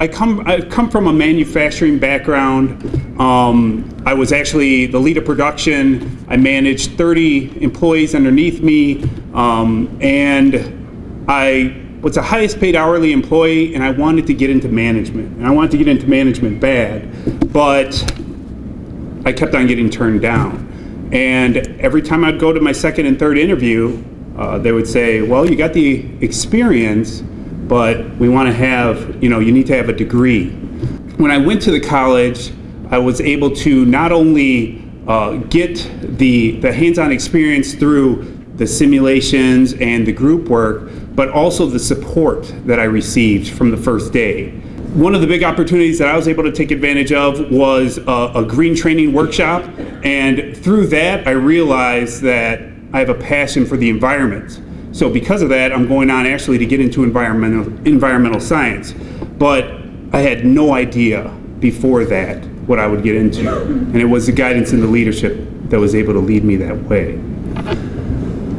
I come, I come from a manufacturing background. Um, I was actually the lead of production. I managed 30 employees underneath me, um, and I was the highest paid hourly employee, and I wanted to get into management. And I wanted to get into management bad, but I kept on getting turned down. And every time I'd go to my second and third interview, uh, they would say, well, you got the experience, but we want to have, you know, you need to have a degree. When I went to the college, I was able to not only uh, get the, the hands-on experience through the simulations and the group work, but also the support that I received from the first day. One of the big opportunities that I was able to take advantage of was a, a green training workshop, and through that I realized that I have a passion for the environment. So because of that, I'm going on actually to get into environmental, environmental science. But I had no idea before that what I would get into. And it was the guidance and the leadership that was able to lead me that way.